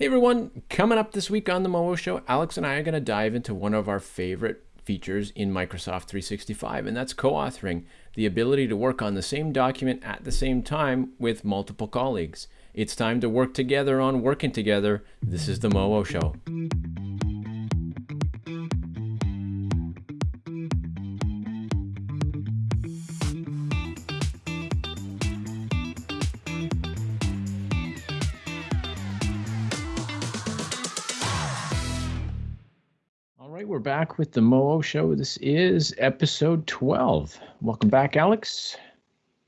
Hey everyone, coming up this week on the Moho Show, Alex and I are going to dive into one of our favorite features in Microsoft 365, and that's co authoring the ability to work on the same document at the same time with multiple colleagues. It's time to work together on working together. This is the Moho Show. We're back with the Moho Show. This is episode 12. Welcome back, Alex.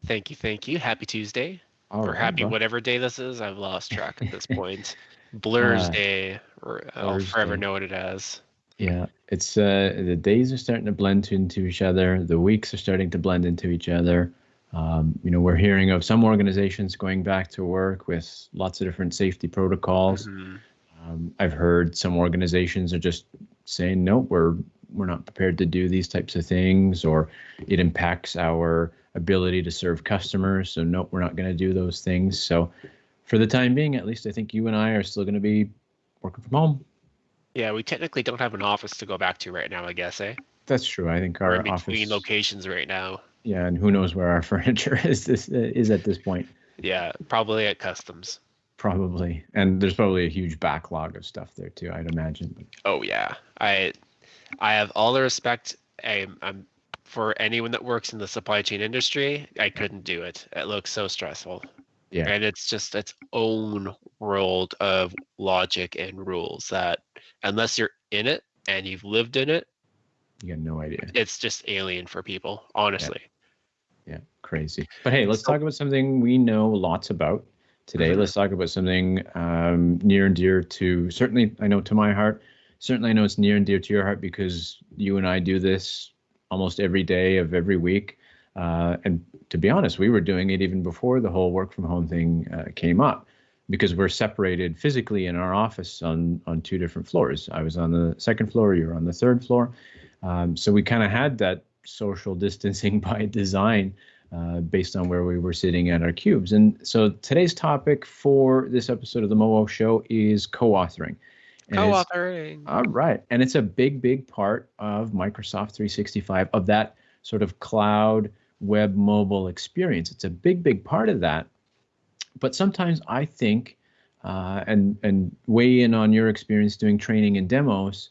Thank you, thank you. Happy Tuesday. All or right, happy bro. whatever day this is. I've lost track at this point. Blur's uh, Day, or I'll forever know what it as. Yeah, it's uh, the days are starting to blend into each other. The weeks are starting to blend into each other. Um, you know, we're hearing of some organizations going back to work with lots of different safety protocols. Mm-hmm. Um, I've heard some organizations are just saying no, we're we're not prepared to do these types of things, or it impacts our ability to serve customers. So no, we're not going to do those things. So for the time being, at least I think you and I are still going to be working from home. Yeah, we technically don't have an office to go back to right now. I guess, eh? That's true. I think our We're office locations right now. Yeah, and who knows where our furniture is this is at this point. Yeah, probably at customs probably. And there's probably a huge backlog of stuff there too i'd imagine. Oh yeah. I i have all the respect. I, i'm for anyone that works in the supply chain industry i couldn't do it. It looks so stressful. Yeah. And it's just its own world of logic and rules that unless you're in it and you've lived in it you got no idea. it's just alien for people honestly. Yeah, yeah. Crazy. But hey let's so, talk about something we know lots about today. Let's talk about something um, near and dear to certainly I know to my heart. Certainly, I know it's near and dear to your heart because you and I do this almost every day of every week. Uh, and to be honest, we were doing it even before the whole work from home thing uh, came up because we're separated physically in our office on on two different floors. I was on the second floor, you were on the third floor. Um, so we kind of had that social distancing by design uh, based on where we were sitting at our cubes. And so today's topic for this episode of the Moho Show is co-authoring. And co-authoring. All right, and it's a big, big part of Microsoft 365 of that sort of cloud web mobile experience. It's a big, big part of that. But sometimes I think, uh, and and weigh in on your experience doing training and demos,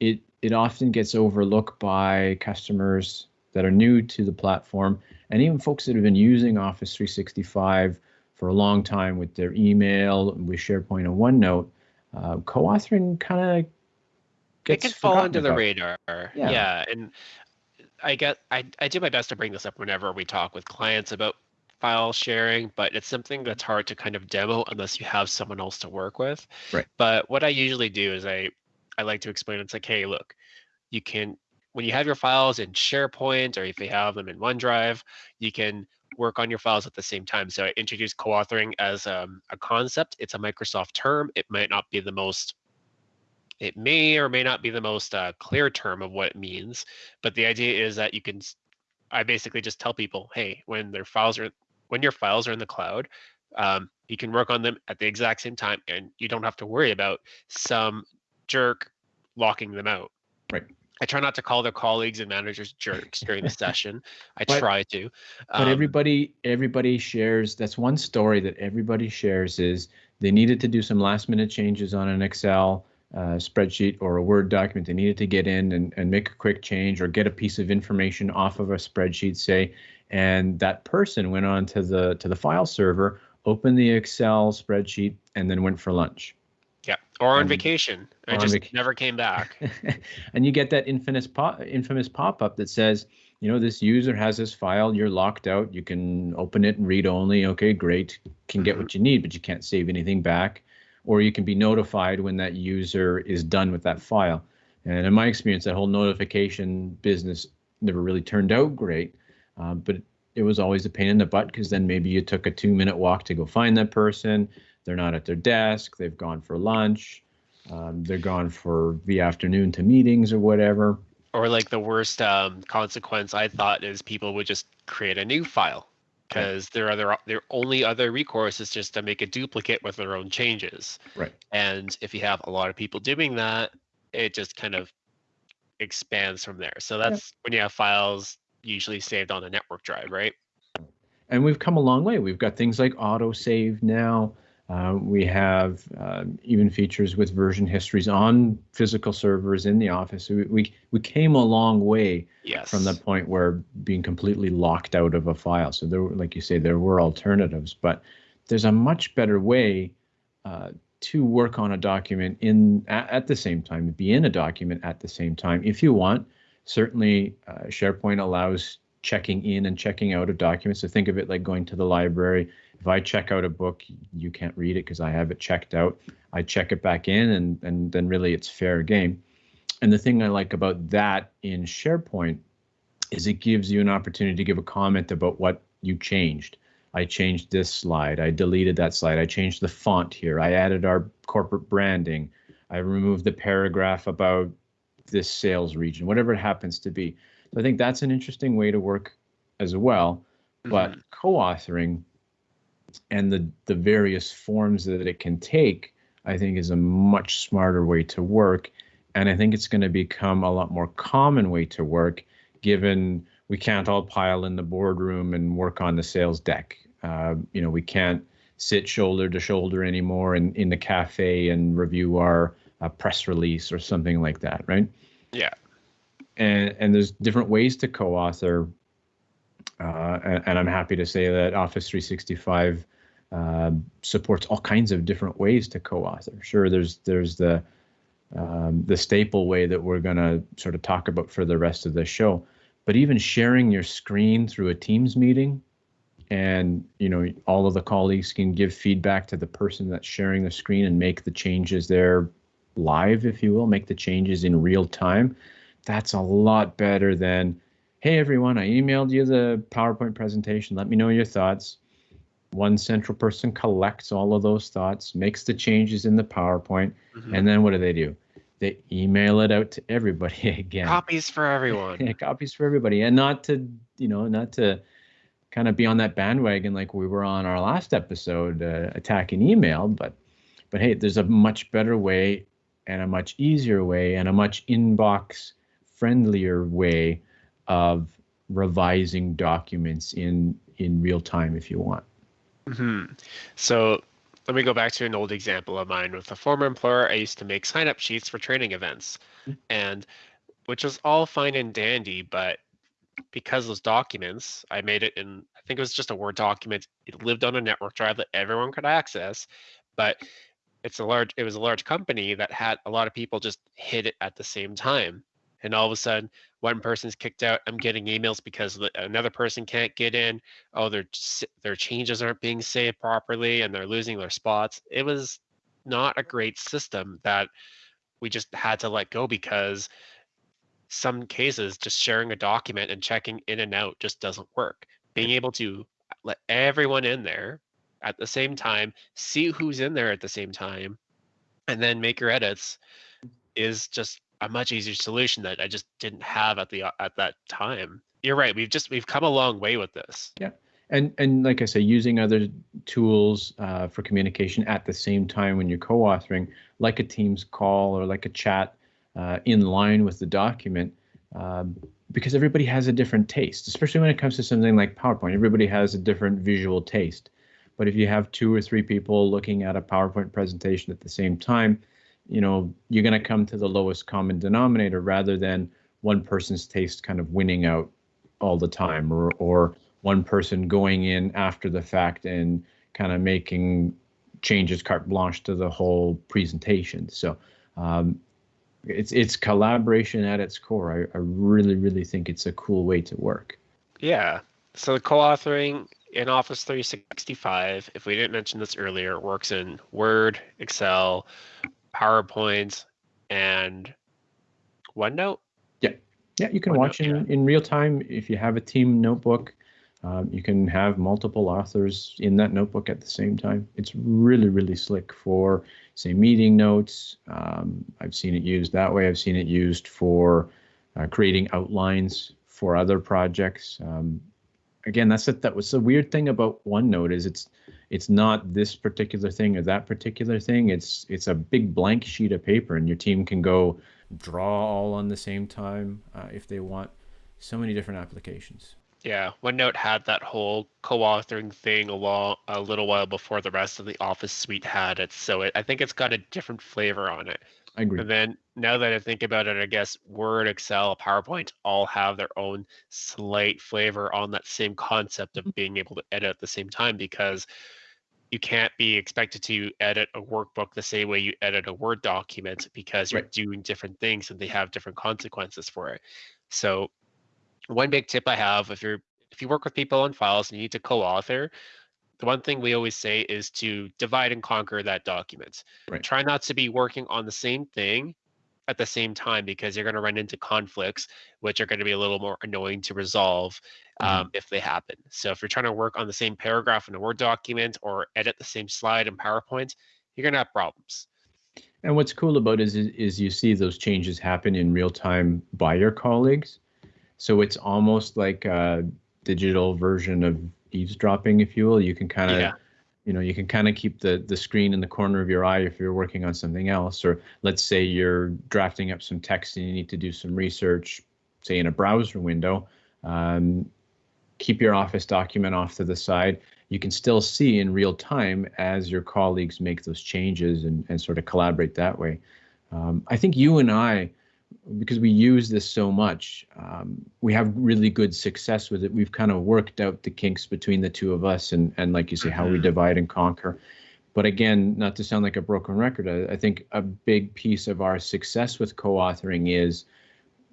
it it often gets overlooked by customers that are new to the platform and even folks that have been using Office 365 for a long time with their email, with SharePoint and OneNote, uh, co-authoring kind of it can fall under about. the radar. Yeah. yeah, and I get I I do my best to bring this up whenever we talk with clients about file sharing, but it's something that's hard to kind of demo unless you have someone else to work with. Right. But what I usually do is I I like to explain it's like, hey, look, you can when you have your files in SharePoint or if you have them in OneDrive, you can work on your files at the same time. So I introduced co-authoring as um, a concept. It's a Microsoft term. It might not be the most, it may or may not be the most uh, clear term of what it means, but the idea is that you can, I basically just tell people, hey, when their files are, when your files are in the cloud, um, you can work on them at the exact same time and you don't have to worry about some jerk locking them out. Right. I try not to call their colleagues and managers jerks during the session. I but, try to. Um, but everybody, everybody shares. That's one story that everybody shares is they needed to do some last minute changes on an Excel uh, spreadsheet or a Word document. They needed to get in and, and make a quick change or get a piece of information off of a spreadsheet, say, and that person went on to the to the file server, opened the Excel spreadsheet, and then went for lunch. Yeah, or on and, vacation. I just vac- never came back. and you get that infamous pop infamous pop up that says, you know, this user has this file. You're locked out. You can open it and read only. Okay, great. Can get mm-hmm. what you need, but you can't save anything back. Or you can be notified when that user is done with that file. And in my experience, that whole notification business never really turned out great. Uh, but it was always a pain in the butt because then maybe you took a two minute walk to go find that person they're not at their desk. They've gone for lunch. Um, they're gone for the afternoon to meetings or whatever. Or like the worst um, consequence I thought is people would just create a new file because their other their only other recourse is just to make a duplicate with their own changes. Right. And if you have a lot of people doing that, it just kind of expands from there. So that's when you have files usually saved on a network drive, right? And we've come a long way. We've got things like autosave now. Uh, we have uh, even features with version histories on physical servers in the office. We, we, we came a long way Yes. from the point where being completely locked out of a file. So there, were, like you say, there were alternatives, but there's a much better way uh, to work on a document in at, at, the same time, be in a document at the same time if you want. Certainly, uh, SharePoint allows checking in and checking out of documents. So think of it like going to the library. If I check out a book, you can't read it because I have it checked out. I check it back in, and and then really it's fair game. And the thing I like about that in SharePoint is it gives you an opportunity to give a comment about what you changed. I changed this slide. I deleted that slide. I changed the font here. I added our corporate branding. I removed the paragraph about this sales region, whatever it happens to be. So I think that's an interesting way to work as well. But mm-hmm. co-authoring and the the various forms that it can take, I think, is a much smarter way to work. And I think it's going to become a lot more common way to work, given we can't all pile in the boardroom and work on the sales deck. Uh, you know, we can't sit shoulder to shoulder anymore in, in the cafe and review our uh, press release or something like that, right? Yeah. And and there's different ways to co-author, and, and, I'm happy to say that Office 365 uh, supports all kinds of different ways to co-author. Sure, there's there's the um, the staple way that we're going to sort of talk about for the rest of the show, but even sharing your screen through a Teams meeting and you know all of the colleagues can give feedback to the person that's sharing the screen and make the changes there live if you will make the changes in real time that's a lot better than hey everyone i emailed you the powerpoint presentation let me know your thoughts one central person collects all of those thoughts makes the changes in the powerpoint mm-hmm. and then what do they do they email it out to everybody again copies for everyone copies for everybody and not to you know not to kind of be on that bandwagon like we were on our last episode, uh, attacking email. But but hey, there's a much better way and a much easier way and a much inbox friendlier way of revising documents in in real time if you want. Mm-hmm. So let me go back to an old example of mine with a former employer. I used to make sign up sheets for training events, mm-hmm. and which was all fine and dandy, but because those documents, I made it in, I think it was just a Word document. It lived on a network drive that everyone could access, but it's a large, it was a large company that had a lot of people just hit it at the same time. And all of a sudden, one person's kicked out. I'm getting emails because another person can't get in. Oh, their their changes aren't being saved properly, and they're losing their spots. It was not a great system that we just had to let go because some cases just sharing a document and checking in and out just doesn't work being able to let everyone in there at the same time see who's in there at the same time and then make your edits is just a much easier solution that i just didn't have at the at that time you're right we've just we've come a long way with this yeah and and like i say using other tools uh, for communication at the same time when you're co-authoring like a teams call or like a chat uh, in line with the document um, because everybody has a different taste, especially when it comes to something like PowerPoint. Everybody has a different visual taste. But if you have two or three people looking at a PowerPoint presentation at the same time, you know, you're going to come to the lowest common denominator rather than one person's taste kind of winning out all the time or, or one person going in after the fact and kind of making changes carte blanche to the whole presentation. So um, it's it's collaboration at its core. I, I really really think it's a cool way to work. Yeah. So the co-authoring in Office 365, if we didn't mention this earlier, works in Word, Excel, PowerPoint, and OneNote. Yeah, yeah, you can OneNote, watch in, yeah. in real time if you have a team notebook. Um, you can have multiple authors in that notebook at the same time. It's really, really slick for, say, meeting notes. Um, I've seen it used that way. I've seen it used for uh, creating outlines for other projects. Um, again, that's it. That was the weird thing about OneNote is it's it's not this particular thing or that particular thing. It's it's a big blank sheet of paper, and your team can go draw all on the same time uh, if they want. So many different applications. Yeah, OneNote had that whole co-authoring thing a, while, a little while before the rest of the Office suite had it. So it, I think it's got a different flavor on it. I agree. And then now that I think about it, I guess Word, Excel, PowerPoint all have their own slight flavor on that same concept of being able to edit at the same time because you can't be expected to edit a workbook the same way you edit a Word document because you're Right. doing different things and they have different consequences for it. So one big tip I have if you're if you work with people on files and you need to co-author, the one thing we always say is to divide and conquer that document. Right. Try not to be working on the same thing at the same time because you're going to run into conflicts, which are going to be a little more annoying to resolve. Um, if they happen. So if you're trying to work on the same paragraph in a Word document or edit the same slide in PowerPoint, you're going to have problems. And what's cool about it is, is you see those changes happen in real time by your colleagues. So it's almost like a digital version of eavesdropping, if you will. You can kind of, Yeah. you know, you can kind of keep the the screen in the corner of your eye if you're working on something else. Or let's say you're drafting up some text and you need to do some research, say in a browser window. Um, keep your Office document off to the side. You can still see in real time as your colleagues make those changes and, and sort of collaborate that way. Um, I think you and I, because we use this so much, um, we have really good success with it. We've kind of worked out the kinks between the two of us and, and like you say, how we Mhm. divide and conquer. But again, not to sound like a broken record, I, I think a big piece of our success with co-authoring is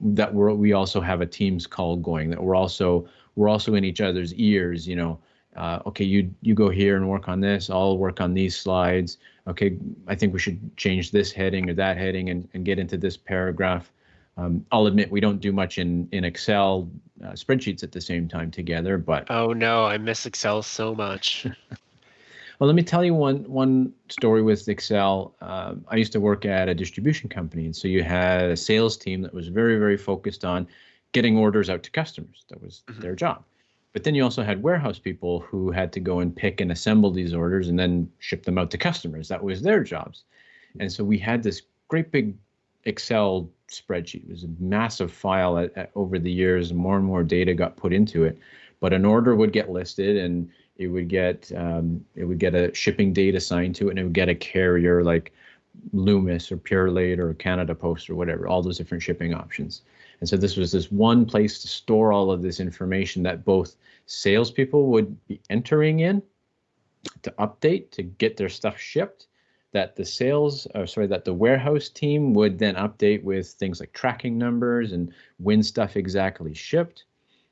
that we're, we also have a Teams call going, that we're also we're also in each other's ears, you know, uh, okay, you you go here and work on this. I'll work on these slides. Okay, I think we should change this heading or that heading and, and get into this paragraph. Um, I'll admit we don't do much in in Excel uh, spreadsheets at the same time together, but Oh no, I miss Excel so much. well, let me tell you one one story with Excel. Um, I used to work at a distribution company, and so you had a sales team that was very very focused on getting orders out to customers. That was Mhm. their job. But then you also had warehouse people who had to go and pick and assemble these orders and then ship them out to customers. That was their jobs. And so we had this great big Excel spreadsheet. It was a massive file at, at- over the years. More and more data got put into it. But an order would get listed and it would get um, it would get a shipping date assigned to it and it would get a carrier like Loomis or Purolator or Canada Post or whatever, all those different shipping options. And so this was this one place to store all of this information that both salespeople would be entering in to update to get their stuff shipped. That the sales, or sorry, that the warehouse team would then update with things like tracking numbers and when stuff exactly shipped,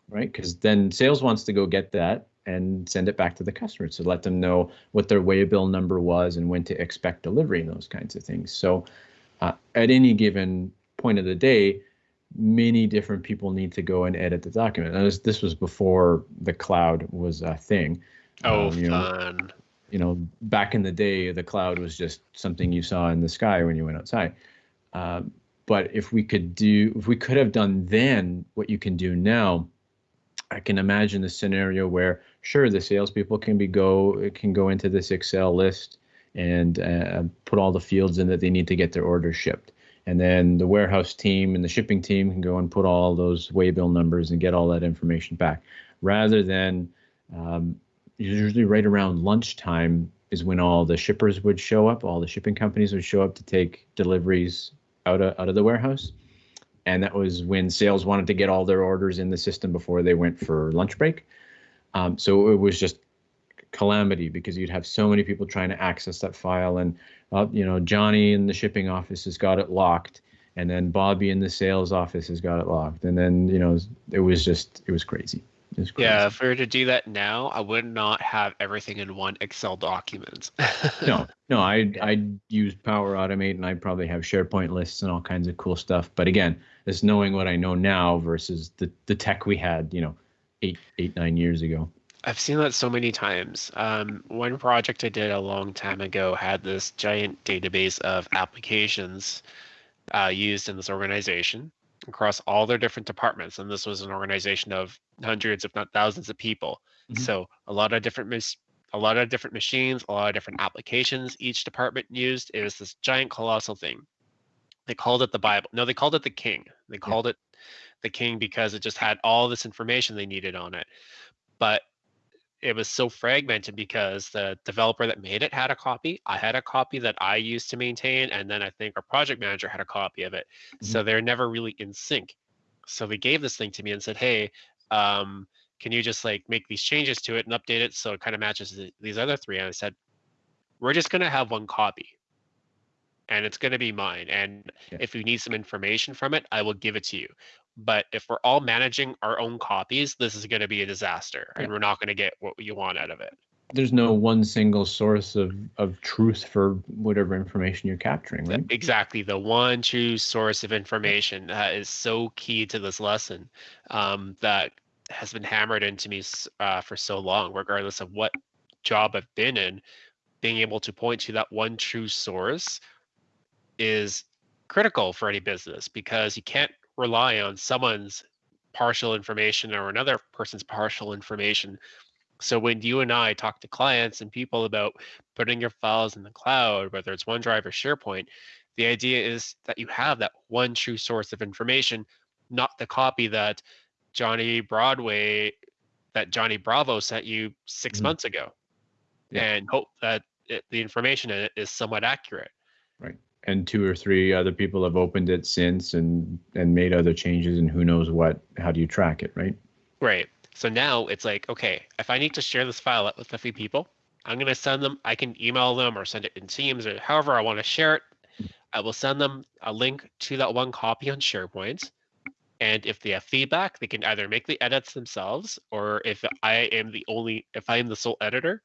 right? Because then sales wants to go get that and send it back to the customer to let them know what their waybill number was and when to expect delivery and those kinds of things. So uh, at any given point of the day, many different people need to go and edit the document. And this, this was before the cloud was a thing. Oh, Um, you know, fun. you know, back in the day, the cloud was just something you saw in the sky when you went outside. Um, but if we could do, if we could have done then what you can do now, I can imagine the scenario where, sure, the salespeople can be go can go into this Excel list and uh, put all the fields in that they need to get their orders shipped, and then the warehouse team and the shipping team can go and put all those waybill numbers and get all that information back, rather than um, usually right around lunchtime is when all the shippers would show up, all the shipping companies would show up to take deliveries out of out of the warehouse. And that was when sales wanted to get all their orders in the system before they went for lunch break. Um, so it was just calamity because you'd have so many people trying to access that file, and uh, you know Johnny in the shipping office has got it locked, and then Bobby in the sales office has got it locked, and then you know it was just it was crazy. It was crazy. Yeah, if we were to do that now, I would not have everything in one Excel document. no, no, I'd I'd use Power Automate and I'd probably have SharePoint lists and all kinds of cool stuff. But again, it's knowing what I know now versus the the tech we had, you know, eight eight nine years ago. I've seen that so many times. Um, one project I did a long time ago had this giant database of applications uh, used in this organization. across all their different departments. And this was an organization of hundreds, if not thousands, of people. Mm-hmm. So a lot of different mis- a lot of different machines, a lot of different applications each department used. It was this giant colossal thing. They called it the Bible. No, they called it the King. They called yeah. it the King because it just had all this information they needed on it. But it was so fragmented because the developer that made it had a copy. I had a copy that I used to maintain, and then I think our project manager had a copy of it. Mm-hmm. So they're never really in sync. So they gave this thing to me and said, "Hey, um, can you just like make these changes to it and update it so it kind of matches the, these other three?" And I said, "We're just gonna have one copy, and it's gonna be mine. And yeah. if you need some information from it, I will give it to you but if we're all managing our own copies this is going to be a disaster and we're not going to get what you want out of it. There's no one single source of of truth for whatever information you're capturing right? exactly the one true source of information uh, is so key to this lesson um, that has been hammered into me uh, for so long regardless of what job i've been in being able to point to that one true source is critical for any business because you can't rely on someone's partial information or another person's partial information. So when you and I talk to clients and people about putting your files in the cloud, whether it's OneDrive or SharePoint, the idea is that you have that one true source of information, not the copy that Johnny Broadway, that Johnny Bravo sent you 6 mm-hmm. months ago, yeah. and hope that it, the information in it is somewhat accurate. Right and two or three other people have opened it since and and made other changes and who knows what how do you track it right? Right. So now it's like okay if i need to share this file with a few people i'm going to send them i can email them or send it in teams or however i want to share it. I will send them a link to that one copy on sharepoint. And if they have feedback they can either make the edits themselves or if i am the only if i am the sole editor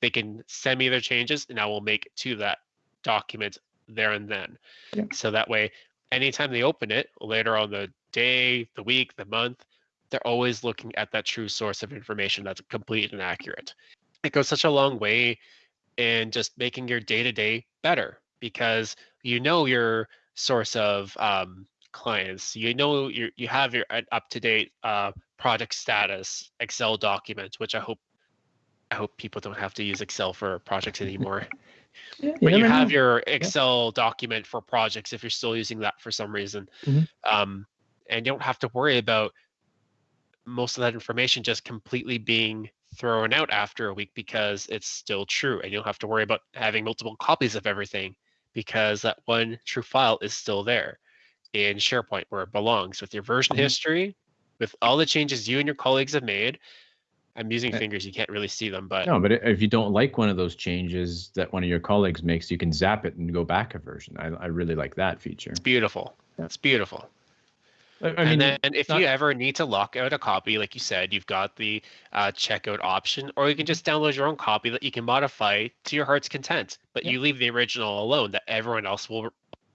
they can send me their changes and i will make to that document there and then. Yeah. So that way, anytime they open it later on the day, the week, the month, they're always looking at that true source of information that's complete and accurate. It goes such a long way in just making your day to day better because you know your source of um, clients. You know you you have your up to date uh, project status Excel document, which I hope I hope people don't have to use Excel for projects anymore. Yeah, but you have know. your Excel yeah. document for projects if you're still using that for some reason. Mm-hmm. Um, and you don't have to worry about most of that information just completely being thrown out after a week because it's still true. And you don't have to worry about having multiple copies of everything because that one true file is still there in SharePoint where it belongs with your version mm-hmm. history, with all the changes you and your colleagues have made, I'm using eh fingers. You can't really see them, but no. But if you don't like one of those changes that one of your colleagues makes, you can zap it and go back a version. I, I really like that feature. It's beautiful. It's beautiful. I, mean, and then if not... you ever need to lock out a copy, like you said, you've got the uh, checkout option, or you can just download your own copy that you can modify to your heart's content. But yeah. you leave the original alone that everyone else will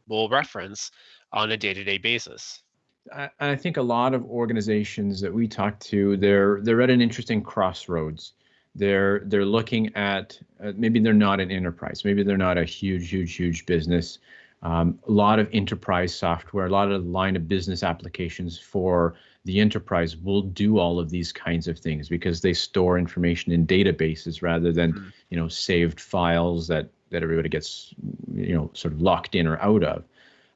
will reference on a day-to-day basis. I, I think a lot of organizations that we talk to, they're they're at an interesting crossroads. They're they're looking at uh, maybe they're not an enterprise, maybe they're not a huge, huge, huge business. Um, a lot of enterprise software, a lot of line of business applications for the enterprise will do all of these kinds of things because they store information in databases rather than mm-hmm. you know saved files that that everybody gets you know sort of locked in or out of.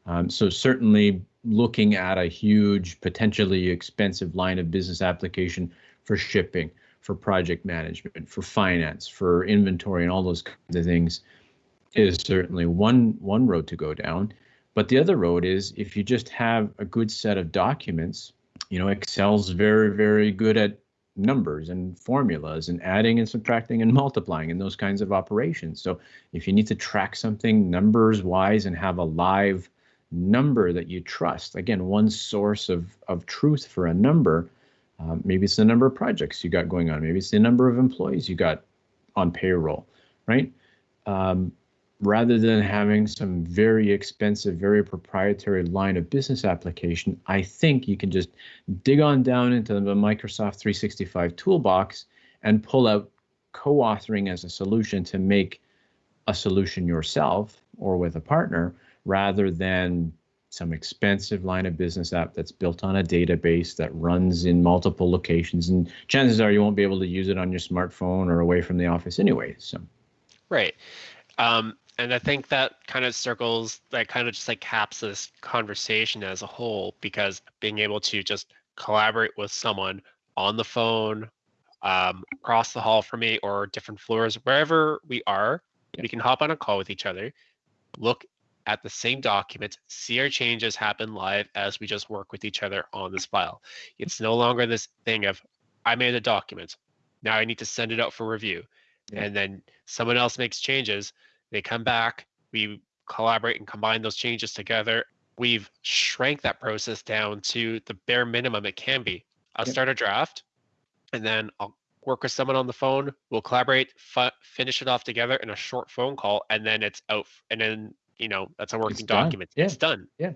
Um, so certainly looking at a huge, potentially expensive line of business application for shipping, for project management, for finance, for inventory, and all those kinds of things is certainly one one road to go down. But the other road is if you just have a good set of documents, you know, Excel's very, very good at numbers and formulas and adding and subtracting and multiplying and those kinds of operations. So if you need to track something numbers wise and have a live number that you trust. Again, one source of, of truth for a number. Um, maybe it's the number of projects you got going on. Maybe it's the number of employees you got on payroll, right? Um, rather than having some very expensive, very proprietary line of business application, I think you can just dig on down into the Microsoft 365 toolbox and pull out co-authoring as a solution to make a solution yourself or with a partner rather than some expensive line of business app that's built on a database that runs in multiple locations and chances are you won't be able to use it on your smartphone or away from the office anyway so. Right. Um, and i think that kind of circles that kind of just like caps this conversation as a whole because being able to just collaborate with someone on the phone um, across the hall from me or different floors wherever we are we can hop on a call with each other look at the same document, see our changes happen live as we just work with each other on this file. It's no longer this thing of, I made a document. Now I need to send it out for review. Yeah. And then someone else makes changes. They come back, we collaborate and combine those changes together. We've shrank that process down to the bare minimum it can be. I'll yeah. start a draft and then I'll work with someone on the phone. We'll collaborate, finish it off together in a short phone call, and then it's out. And then you know that's a working document. Yeah. It's done. Yeah.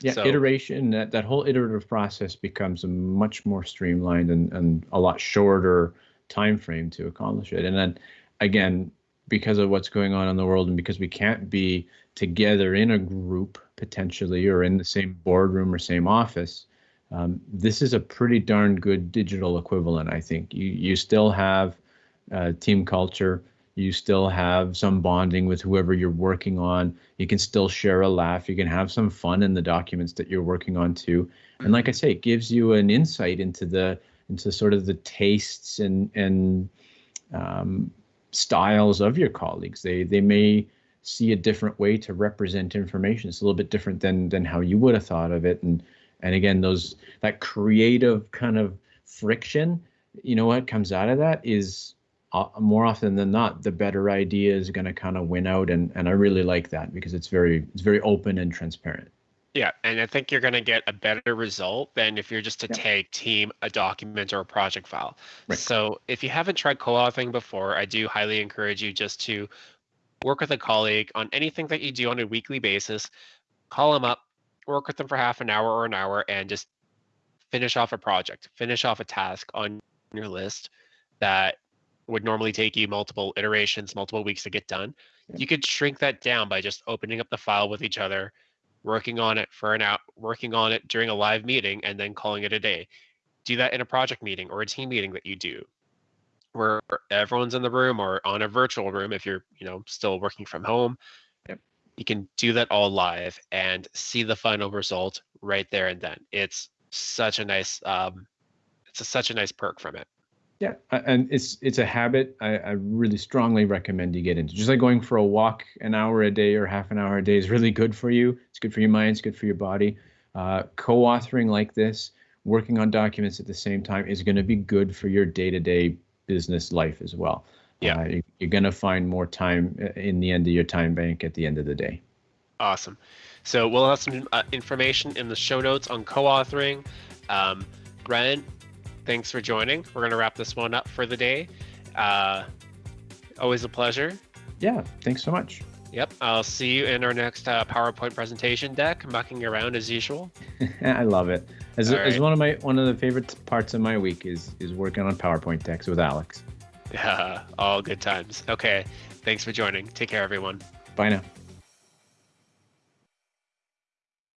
Yeah, so, iteration, that, that whole iterative process becomes a much more streamlined and, and a lot shorter time frame to accomplish it. And then again, because of what's going on in the world and because we can't be together in a group potentially or in the same boardroom or same office, um, this is a pretty darn good digital equivalent, I think. You, you still have uh, team culture you still have some bonding with whoever you're working on. You can still share a laugh. You can have some fun in the documents that you're working on too. And like i say it gives you an insight into the into sort of the tastes and and um, styles of your colleagues. They they may see a different way to represent information. It's a little bit different than than how you would have thought of it. And and again those that creative kind of friction you know what comes out of that is uh, more often than not, the better idea is going to kind of win out, and and I really like that because it's very it's very open and transparent. Yeah, and I think you're going to get a better result than if you're just to yeah. tag team a document or a project file. Right. So if you haven't tried co-authoring before, I do highly encourage you just to work with a colleague on anything that you do on a weekly basis. Call them up, work with them for half an hour or an hour, and just finish off a project, finish off a task on your list that would normally take you multiple iterations, multiple weeks to get done. You could shrink that down by just opening up the file with each other, working on it for an hour, working on it during a live meeting, and then calling it a day. Do that in a project meeting or a team meeting that you do, where everyone's in the room or on a virtual room if you're, you know, still working from home. Yep. You can do that all live and see the final result right there and then. It's such a nice, um, it's a, such a nice perk from it. Yeah, and it's it's a habit I, I, really strongly recommend you get into. Just like going for a walk an hour a day or half an hour a day is really good for you. It's good for your mind. It's good for your body. Uh, co-authoring like this, working on documents at the same time, is going to be good for your day-to-day business life as well. Yeah, uh, you're going to find more time uh, in the end of your time bank at the end of the day. Awesome. So we'll have some uh, information in the show notes on co-authoring. Um, Brent, thanks for joining. We're going to wrap this one up for the day. Uh, always a pleasure. Yeah, thanks so much. Yep, I'll see you in our next uh, PowerPoint presentation deck, mucking around as usual. I love it. As, right. as one of my one of the favorite parts of my week is is working on PowerPoint decks with Alex. Yeah, all good times. Okay, thanks for joining. Take care, everyone. Bye now.